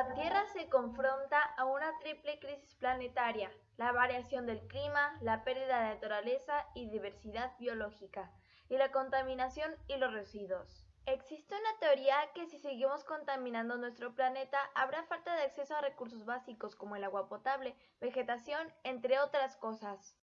La Tierra se confronta a una triple crisis planetaria, la variación del clima, la pérdida de naturaleza y diversidad biológica, y la contaminación y los residuos. Existe una teoría que si seguimos contaminando nuestro planeta habrá falta de acceso a recursos básicos como el agua potable, vegetación, entre otras cosas.